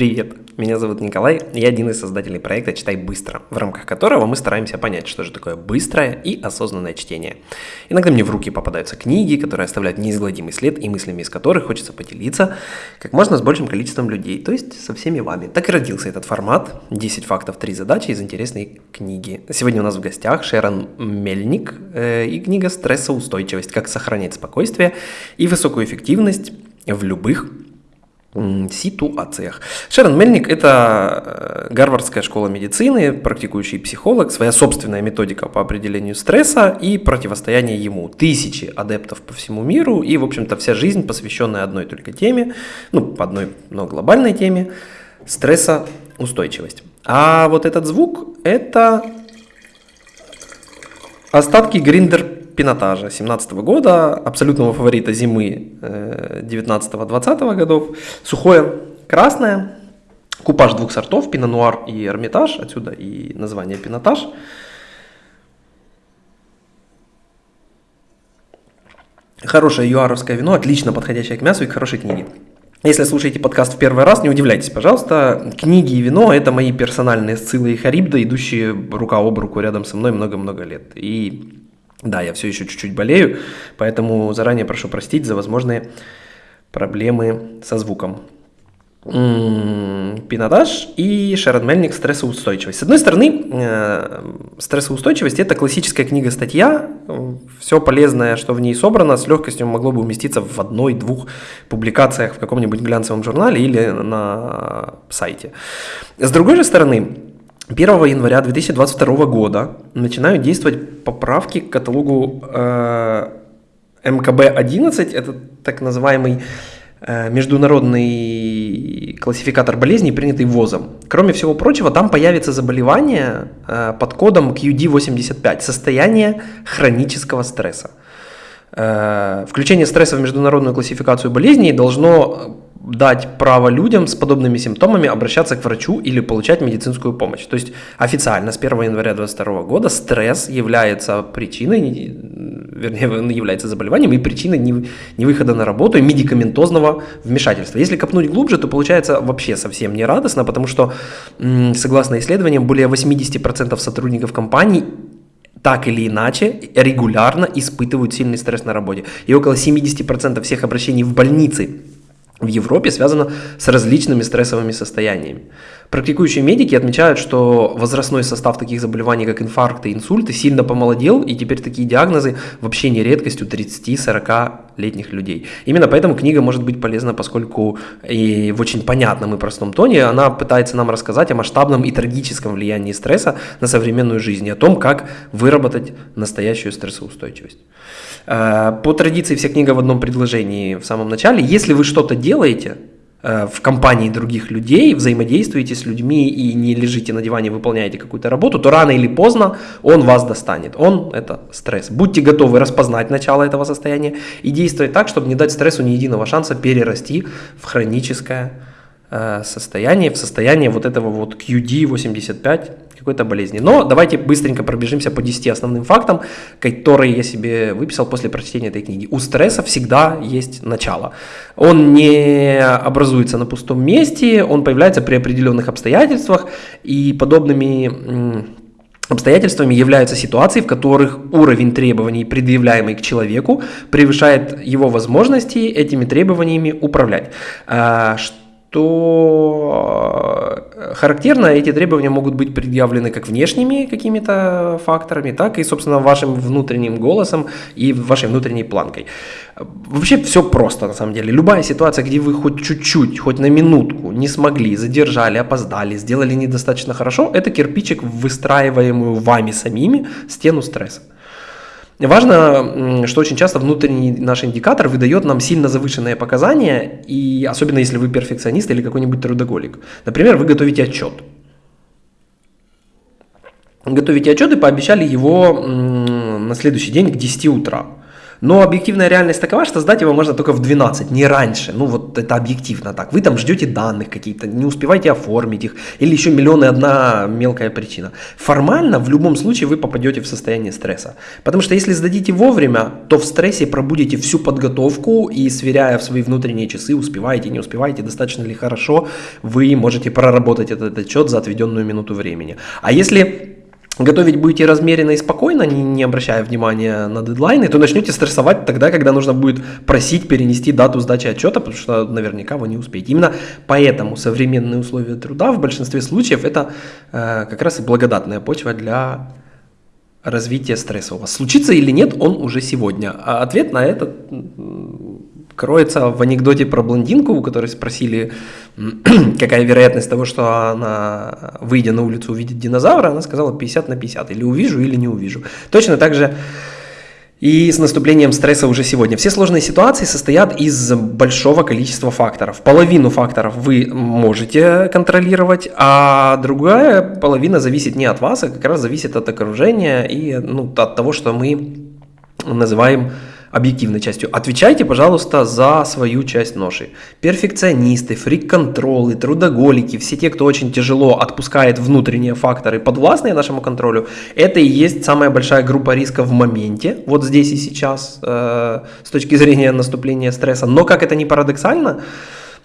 Привет, меня зовут Николай, я один из создателей проекта «Читай быстро», в рамках которого мы стараемся понять, что же такое быстрое и осознанное чтение. Иногда мне в руки попадаются книги, которые оставляют неизгладимый след и мыслями из которых хочется поделиться как можно с большим количеством людей, то есть со всеми вами. Так и родился этот формат «10 фактов, 3 задачи» из интересной книги. Сегодня у нас в гостях Шерон Мельник э, и книга «Стрессоустойчивость. Как сохранять спокойствие и высокую эффективность в любых ситуациях. Шерон Мельник – это э, Гарвардская школа медицины, практикующий психолог, своя собственная методика по определению стресса и противостояния ему. Тысячи адептов по всему миру и, в общем-то, вся жизнь, посвященная одной только теме, ну, по одной, но глобальной теме – стрессоустойчивость. А вот этот звук – это остатки гриндер пинотажа 2017 года, абсолютного фаворита зимы 19-20 э, годов. Сухое красное, купаж двух сортов, пино-нуар и эрмитаж, отсюда и название пинотаж. Хорошее юаровское вино, отлично подходящее к мясу и к хорошей книге. Если слушаете подкаст в первый раз, не удивляйтесь, пожалуйста. Книги и вино – это мои персональные сциллы и харибда, идущие рука об руку рядом со мной много-много лет. И да, я все еще чуть-чуть болею, поэтому заранее прошу простить за возможные проблемы со звуком. Пинотаж и Шерон Мельник «Стрессоустойчивость». С одной стороны, э, стрессоустойчивость – это классическая книга-статья, все полезное, что в ней собрано, с легкостью могло бы уместиться в одной-двух публикациях в каком-нибудь глянцевом журнале или на сайте. С другой же стороны, 1 января 2022 года начинают действовать поправки к каталогу э, МКБ-11, это так называемый э, международный классификатор болезней, принятый ВОЗом. Кроме всего прочего, там появится заболевание э, под кодом QD85, состояние хронического стресса. Э, включение стресса в международную классификацию болезней должно дать право людям с подобными симптомами обращаться к врачу или получать медицинскую помощь. То есть официально с 1 января 2022 года стресс является причиной, вернее, является заболеванием и причиной невыхода на работу и медикаментозного вмешательства. Если копнуть глубже, то получается вообще совсем не радостно, потому что, согласно исследованиям, более 80% сотрудников компаний так или иначе регулярно испытывают сильный стресс на работе. И около 70% всех обращений в больницы в Европе связано с различными стрессовыми состояниями. Практикующие медики отмечают, что возрастной состав таких заболеваний, как инфаркты инсульты, сильно помолодел, и теперь такие диагнозы вообще не редкостью 30-40 летних людей. Именно поэтому книга может быть полезна, поскольку и в очень понятном и простом тоне она пытается нам рассказать о масштабном и трагическом влиянии стресса на современную жизнь, и о том, как выработать настоящую стрессоустойчивость. Э, по традиции вся книга в одном предложении в самом начале. Если вы что-то делаете, в компании других людей, взаимодействуете с людьми и не лежите на диване, выполняете какую-то работу, то рано или поздно он вас достанет. Он – это стресс. Будьте готовы распознать начало этого состояния и действовать так, чтобы не дать стрессу ни единого шанса перерасти в хроническое э, состояние, в состояние вот этого вот QD85, какой-то болезни. Но давайте быстренько пробежимся по 10 основным фактам, которые я себе выписал после прочтения этой книги. У стресса всегда есть начало. Он не образуется на пустом месте, он появляется при определенных обстоятельствах, и подобными Обстоятельствами являются ситуации, в которых уровень требований, предъявляемый к человеку, превышает его возможности этими требованиями управлять. А, то э, характерно эти требования могут быть предъявлены как внешними какими-то факторами, так и, собственно, вашим внутренним голосом и вашей внутренней планкой. Вообще все просто на самом деле. Любая ситуация, где вы хоть чуть-чуть, хоть на минутку не смогли, задержали, опоздали, сделали недостаточно хорошо, это кирпичик в выстраиваемую вами самими стену стресса. Важно, что очень часто внутренний наш индикатор выдает нам сильно завышенные показания, и особенно если вы перфекционист или какой-нибудь трудоголик. Например, вы готовите отчет. Готовите отчет и пообещали его на следующий день к 10 утра. Но объективная реальность такова, что сдать его можно только в 12, не раньше. Ну вот это объективно так. Вы там ждете данных какие-то, не успеваете оформить их, или еще миллион и одна мелкая причина. Формально в любом случае вы попадете в состояние стресса. Потому что если сдадите вовремя, то в стрессе пробудете всю подготовку и сверяя в свои внутренние часы, успеваете, не успеваете, достаточно ли хорошо, вы можете проработать этот отчет за отведенную минуту времени. А если готовить будете размеренно и спокойно, не, не обращая внимания на дедлайны, то начнете стрессовать тогда, когда нужно будет просить перенести дату сдачи отчета, потому что наверняка вы не успеете. Именно поэтому современные условия труда в большинстве случаев это э, как раз и благодатная почва для развития стресса у вас. Случится или нет, он уже сегодня. А ответ на это кроется в анекдоте про блондинку, у которой спросили, какая вероятность того, что она, выйдя на улицу, увидит динозавра, она сказала 50 на 50, или увижу, или не увижу. Точно так же и с наступлением стресса уже сегодня. Все сложные ситуации состоят из большого количества факторов. Половину факторов вы можете контролировать, а другая половина зависит не от вас, а как раз зависит от окружения и ну, от того, что мы называем объективной частью. Отвечайте, пожалуйста, за свою часть ноши. Перфекционисты, фрик-контролы, трудоголики, все те, кто очень тяжело отпускает внутренние факторы, подвластные нашему контролю, это и есть самая большая группа риска в моменте, вот здесь и сейчас, э, с точки зрения наступления стресса. Но, как это ни парадоксально,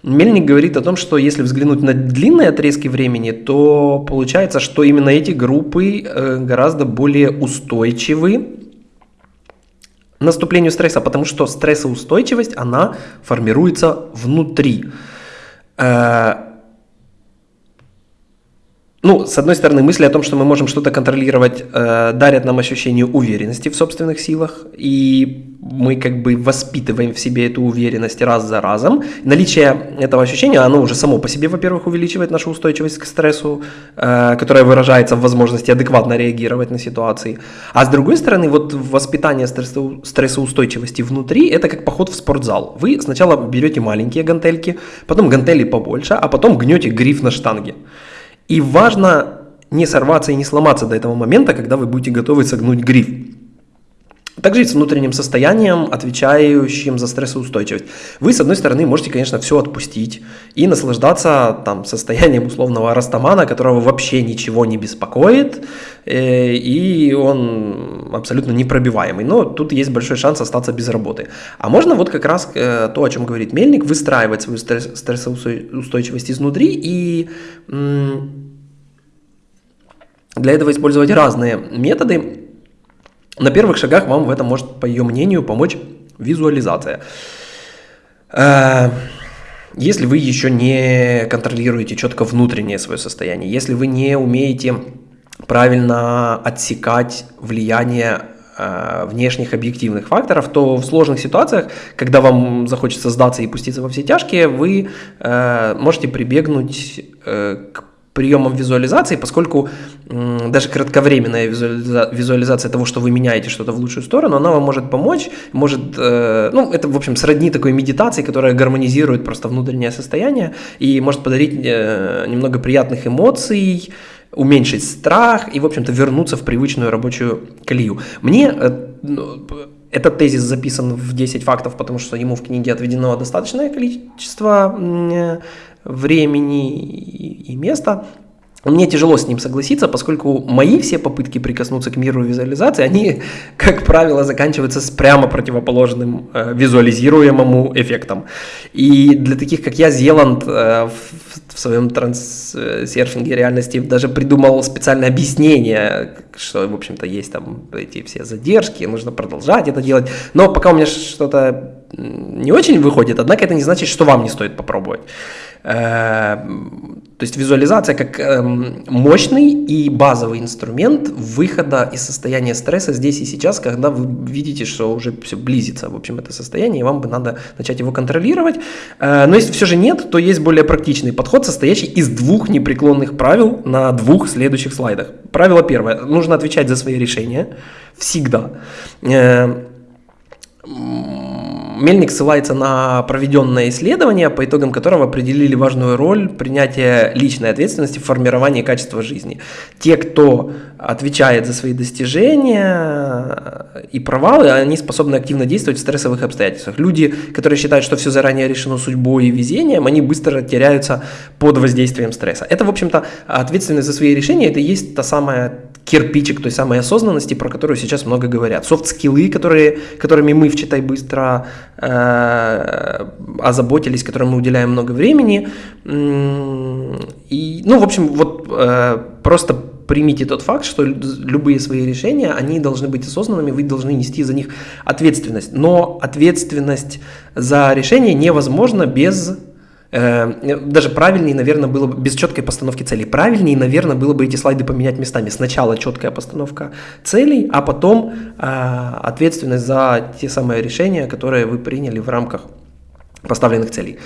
Мельник говорит о том, что если взглянуть на длинные отрезки времени, то получается, что именно эти группы э, гораздо более устойчивы наступлению стресса, потому что стрессоустойчивость, она формируется внутри. Ну, с одной стороны, мысли о том, что мы можем что-то контролировать, э, дарят нам ощущение уверенности в собственных силах, и мы как бы воспитываем в себе эту уверенность раз за разом. Наличие этого ощущения, оно уже само по себе, во-первых, увеличивает нашу устойчивость к стрессу, э, которая выражается в возможности адекватно реагировать на ситуации. А с другой стороны, вот воспитание стрессо- стрессоустойчивости внутри, это как поход в спортзал. Вы сначала берете маленькие гантельки, потом гантели побольше, а потом гнете гриф на штанге. И важно не сорваться и не сломаться до этого момента, когда вы будете готовы согнуть гриф. Также и с внутренним состоянием, отвечающим за стрессоустойчивость. Вы, с одной стороны, можете, конечно, все отпустить и наслаждаться там, состоянием условного растамана, которого вообще ничего не беспокоит, э, и он абсолютно непробиваемый. Но тут есть большой шанс остаться без работы. А можно вот как раз э, то, о чем говорит Мельник, выстраивать свою стресс, стрессоустойчивость изнутри и для этого использовать разные методы, на первых шагах вам в этом может, по ее мнению, помочь визуализация. Э, если вы еще не контролируете четко внутреннее свое состояние, если вы не умеете правильно отсекать влияние э, внешних объективных факторов, то в сложных ситуациях, когда вам захочется сдаться и пуститься во все тяжкие, вы э, можете прибегнуть к приемом визуализации, поскольку даже кратковременная визуализация того, что вы меняете что-то в лучшую сторону, она вам может помочь, может, э, ну, это, в общем, сродни такой медитации, которая гармонизирует просто внутреннее состояние и может подарить э, немного приятных эмоций, уменьшить страх и, в общем-то, вернуться в привычную рабочую колею. Мне э, ну, этот тезис записан в 10 фактов, потому что ему в книге отведено достаточное количество времени и места. Мне тяжело с ним согласиться, поскольку мои все попытки прикоснуться к миру визуализации, они, как правило, заканчиваются с прямо противоположным э, визуализируемому эффектом. И для таких, как я, Зеланд э, в, в своем трансерфинге реальности даже придумал специальное объяснение, что, в общем-то, есть там эти все задержки, нужно продолжать это делать. Но пока у меня что-то не очень выходит, однако это не значит, что вам не стоит попробовать. Э, то есть визуализация как эм, мощный и базовый инструмент выхода из состояния стресса здесь и сейчас, когда вы видите, что уже все близится, в общем, это состояние, и вам бы надо начать его контролировать. Э, но если все же нет, то есть более практичный подход, состоящий из двух непреклонных правил на двух следующих слайдах. Правило первое. Нужно отвечать за свои решения. Всегда. Э, Мельник ссылается на проведенное исследование, по итогам которого определили важную роль принятия личной ответственности в формировании качества жизни. Те, кто отвечает за свои достижения и провалы, они способны активно действовать в стрессовых обстоятельствах. Люди, которые считают, что все заранее решено судьбой и везением, они быстро теряются под воздействием стресса. Это, в общем-то, ответственность за свои решения, это и есть та самая кирпичик той самой осознанности, про которую сейчас много говорят. Софт-скиллы, которые, которыми мы в «Читай быстро» э, озаботились, которым мы уделяем много времени. И, ну, в общем, вот э, просто примите тот факт, что любые свои решения, они должны быть осознанными, вы должны нести за них ответственность. Но ответственность за решение невозможно без Э, даже правильнее, наверное, было бы без четкой постановки целей. Правильнее, наверное, было бы эти слайды поменять местами. Сначала четкая постановка целей, а потом э, ответственность за те самые решения, которые вы приняли в рамках поставленных целей.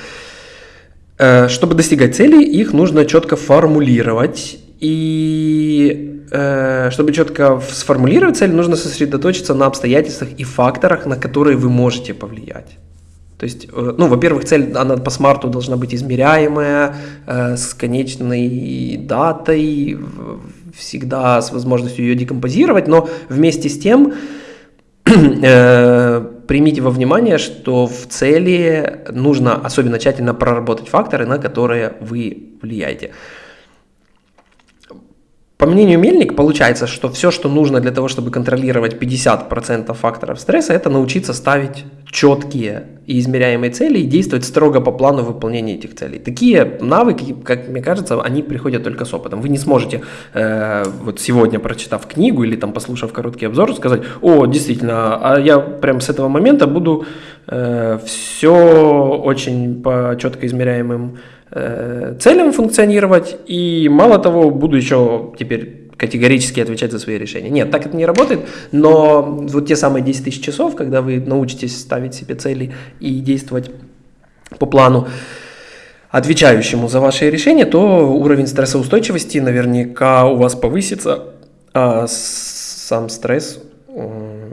Э, чтобы достигать целей, их нужно четко формулировать. И э, чтобы четко сформулировать цель, нужно сосредоточиться на обстоятельствах и факторах, на которые вы можете повлиять. То есть, э, ну, во-первых, цель, она по смарту должна быть измеряемая, э, с конечной датой, всегда с возможностью ее декомпозировать, но вместе с тем э, примите во внимание, что в цели нужно особенно тщательно проработать факторы, на которые вы влияете. По мнению Мельник, получается, что все, что нужно для того, чтобы контролировать 50% факторов стресса, это научиться ставить четкие и измеряемые цели и действовать строго по плану выполнения этих целей. Такие навыки, как мне кажется, они приходят только с опытом. Вы не сможете э, вот сегодня, прочитав книгу или там послушав короткий обзор, сказать, о, действительно, а я прямо с этого момента буду э, все очень по четко измеряемым Э, целям функционировать, и мало того, буду еще теперь категорически отвечать за свои решения. Нет, так это не работает, но вот те самые 10 тысяч часов, когда вы научитесь ставить себе цели и действовать по плану, отвечающему за ваши решения, то уровень стрессоустойчивости наверняка у вас повысится, а сам стресс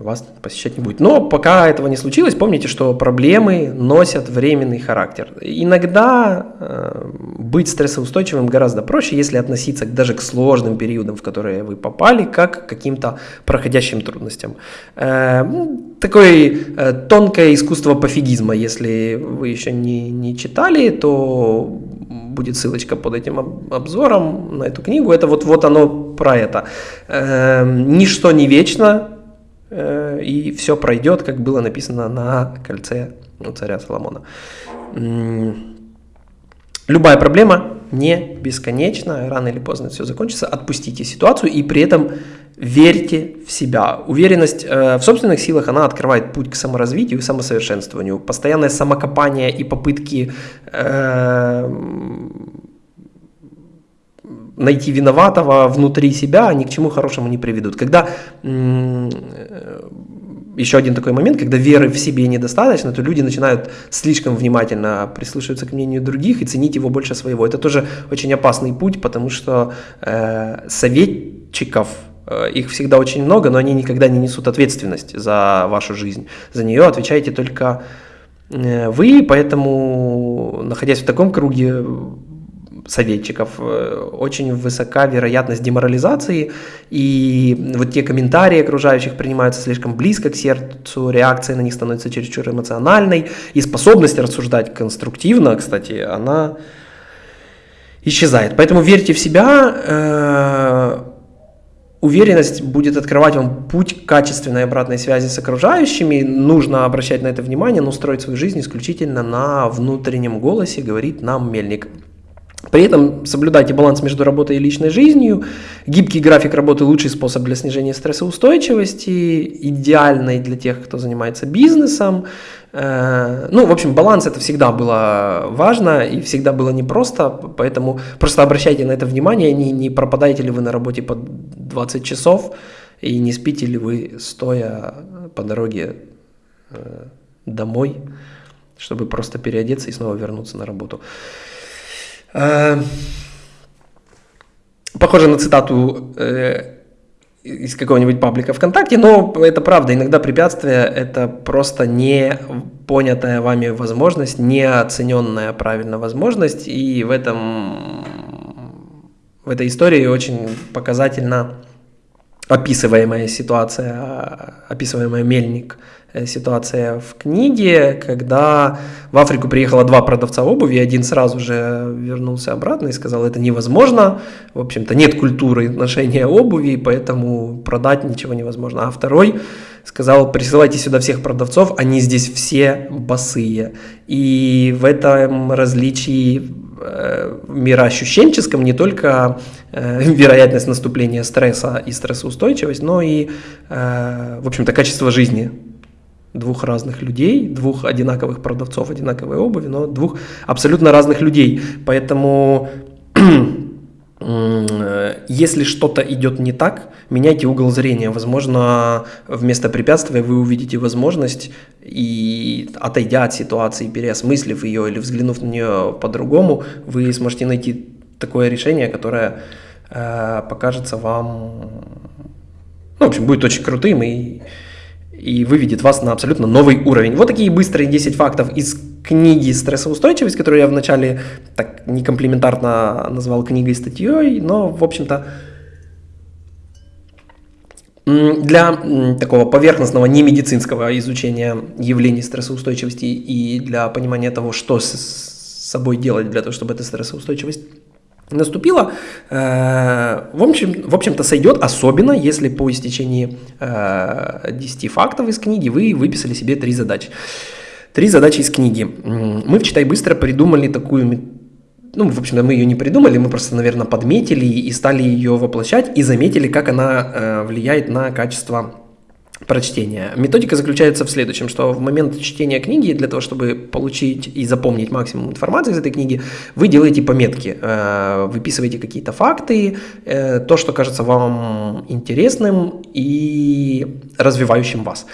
вас посещать не будет. Но пока этого не случилось, помните, что проблемы носят временный характер. Иногда э, быть стрессоустойчивым гораздо проще, если относиться даже к сложным периодам, в которые вы попали, как к каким-то проходящим трудностям. Э, такое э, тонкое искусство пофигизма, если вы еще не, не читали, то будет ссылочка под этим обзором на эту книгу. Это вот, вот оно про это. Э, ничто не вечно, и все пройдет, как было написано на кольце у царя Соломона. Любая проблема не бесконечна, рано или поздно все закончится. Отпустите ситуацию и при этом верьте в себя. Уверенность э, в собственных силах, она открывает путь к саморазвитию и самосовершенствованию. Постоянное самокопание и попытки э, найти виноватого внутри себя ни к чему хорошему не приведут. Когда э, еще один такой момент, когда веры в себе недостаточно, то люди начинают слишком внимательно прислушиваться к мнению других и ценить его больше своего. Это тоже очень опасный путь, потому что э, советчиков э, их всегда очень много, но они никогда не несут ответственность за вашу жизнь. За нее отвечаете только э, вы, поэтому, находясь в таком круге, советчиков, э, очень высока вероятность деморализации, и вот те комментарии окружающих принимаются слишком близко к сердцу, реакция на них становится чересчур эмоциональной, и способность рассуждать конструктивно, кстати, она исчезает. Поэтому верьте в себя, э, уверенность будет открывать вам путь к качественной обратной связи с окружающими. Нужно обращать на это внимание, но строить свою жизнь исключительно на внутреннем голосе, говорит нам Мельник. При этом соблюдайте баланс между работой и личной жизнью. Гибкий график работы – лучший способ для снижения стрессоустойчивости, идеальный для тех, кто занимается бизнесом. Э, ну, в общем, баланс это всегда было важно и всегда было непросто, поэтому просто обращайте на это внимание, не, не пропадаете ли вы на работе по 20 часов и не спите ли вы стоя по дороге э, домой, чтобы просто переодеться и снова вернуться на работу. Э, похоже на цитату э, из какого-нибудь паблика ВКонтакте, но это правда, иногда препятствие – это просто не понятая вами возможность, не оцененная правильно возможность, и в этом в этой истории очень показательно описываемая ситуация, описываемая Мельник э, ситуация в книге, когда в Африку приехало два продавца обуви, один сразу же вернулся обратно и сказал, это невозможно, в общем-то нет культуры ношения обуви, поэтому продать ничего невозможно. А второй сказал, присылайте сюда всех продавцов, они здесь все босые. И в этом различии э, мироощущенческом не только э, вероятность наступления стресса и стрессоустойчивость, но и, э, в общем-то, качество жизни двух разных людей, двух одинаковых продавцов одинаковой обуви, но двух абсолютно разных людей. Поэтому если что-то идет не так, меняйте угол зрения. Возможно, вместо препятствия вы увидите возможность и отойдя от ситуации, переосмыслив ее или взглянув на нее по-другому, вы сможете найти такое решение, которое э, покажется вам, ну, в общем, будет очень крутым и, и выведет вас на абсолютно новый уровень. Вот такие быстрые 10 фактов из книги «Стрессоустойчивость», которую я вначале так некомплиментарно назвал книгой статьей, но, в общем-то, для такого поверхностного немедицинского изучения явлений стрессоустойчивости и для понимания того, что с собой делать для того, чтобы эта стрессоустойчивость наступила, э, в, общем, в общем-то сойдет, особенно если по истечении 10 э, фактов из книги вы выписали себе три задачи. Три задачи из книги. Мы в «Читай быстро» придумали такую ну, в общем-то, мы ее не придумали, мы просто, наверное, подметили и стали ее воплощать и заметили, как она э, влияет на качество прочтения. Методика заключается в следующем, что в момент чтения книги, для того, чтобы получить и запомнить максимум информации из этой книги, вы делаете пометки, э, выписываете какие-то факты, э, то, что кажется вам интересным и развивающим вас.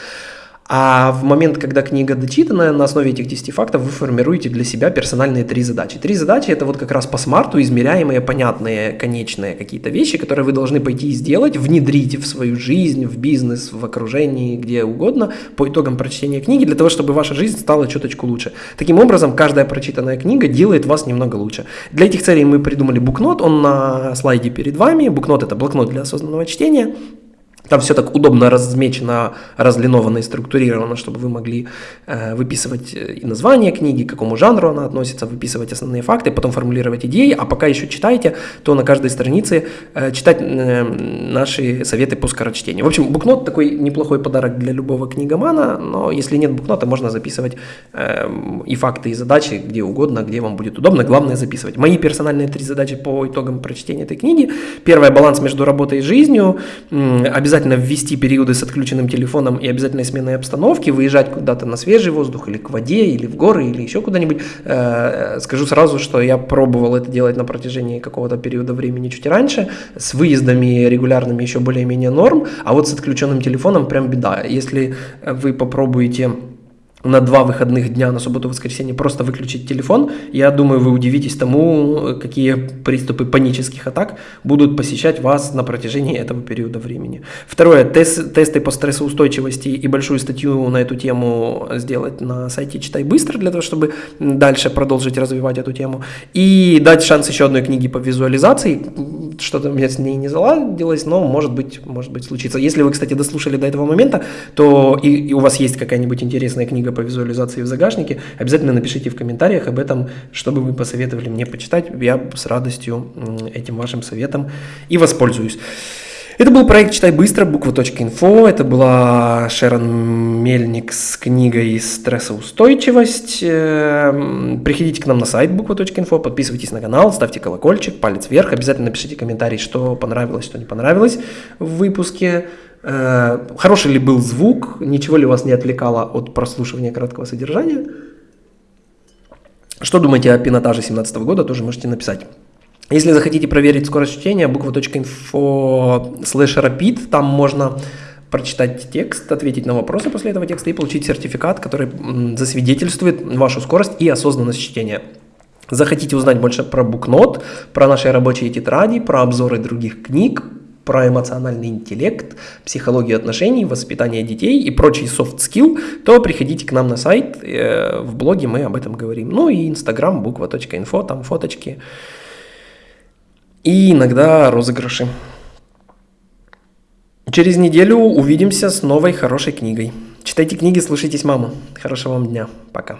А в момент, когда книга дочитана, на основе этих 10 фактов вы формируете для себя персональные три задачи. Три задачи – это вот как раз по смарту измеряемые, понятные, конечные какие-то вещи, которые вы должны пойти и сделать, внедрить в свою жизнь, в бизнес, в окружении, где угодно, по итогам прочтения книги, для того, чтобы ваша жизнь стала чуточку лучше. Таким образом, каждая прочитанная книга делает вас немного лучше. Для этих целей мы придумали букнот, он на слайде перед вами. Букнот – это блокнот для осознанного чтения. Там все так удобно размечено, разлиновано и структурировано, чтобы вы могли э, выписывать э, и название книги, к какому жанру она относится, выписывать основные факты, потом формулировать идеи, а пока еще читаете, то на каждой странице э, читать э, наши советы по скорочтению. В общем, букнот такой неплохой подарок для любого книгомана, но если нет букнота, можно записывать э, и факты, и задачи где угодно, где вам будет удобно, главное записывать. Мои персональные три задачи по итогам прочтения этой книги. Первое – баланс между работой и жизнью. Обязательно обязательно ввести периоды с отключенным телефоном и обязательной сменой обстановки, выезжать куда-то на свежий воздух или к воде, или в горы, или еще куда-нибудь. Э, скажу сразу, что я пробовал это делать на протяжении какого-то периода времени чуть раньше, с выездами регулярными еще более-менее норм, а вот с отключенным телефоном прям беда. Если вы попробуете на два выходных дня, на субботу и воскресенье, просто выключить телефон, я думаю, вы удивитесь тому, какие приступы панических атак будут посещать вас на протяжении этого периода времени. Второе, тест, тесты по стрессоустойчивости и большую статью на эту тему сделать на сайте «Читай быстро», для того, чтобы дальше продолжить развивать эту тему. И дать шанс еще одной книге по визуализации, что-то у меня с ней не заладилось, но может быть, может быть случится. Если вы, кстати, дослушали до этого момента, то и, и у вас есть какая-нибудь интересная книга по визуализации в загашнике, обязательно напишите в комментариях об этом, чтобы вы посоветовали мне почитать. Я с радостью этим вашим советом и воспользуюсь. Это был проект «Читай быстро», буква.инфо. Это была Шерон Мельник с книгой «Стрессоустойчивость». Эм, приходите к нам на сайт буква.инфо, подписывайтесь на канал, ставьте колокольчик, палец вверх. Обязательно напишите комментарий, что понравилось, что не понравилось в выпуске. Э, хороший ли был звук, ничего ли вас не отвлекало от прослушивания краткого содержания. Что думаете о пинотаже 2017 года, тоже можете написать. Если захотите проверить скорость чтения, буква.info slash rapid, там можно прочитать текст, ответить на вопросы после этого текста и получить сертификат, который засвидетельствует вашу скорость и осознанность чтения. Захотите узнать больше про букнот, про наши рабочие тетради, про обзоры других книг, про эмоциональный интеллект, психологию отношений, воспитание детей и прочий soft skill, то приходите к нам на сайт, э, в блоге мы об этом говорим. Ну и инстаграм, буква.инфо, там фоточки и иногда розыгрыши. Через неделю увидимся с новой хорошей книгой. Читайте книги, слушайтесь маму. Хорошего вам дня. Пока.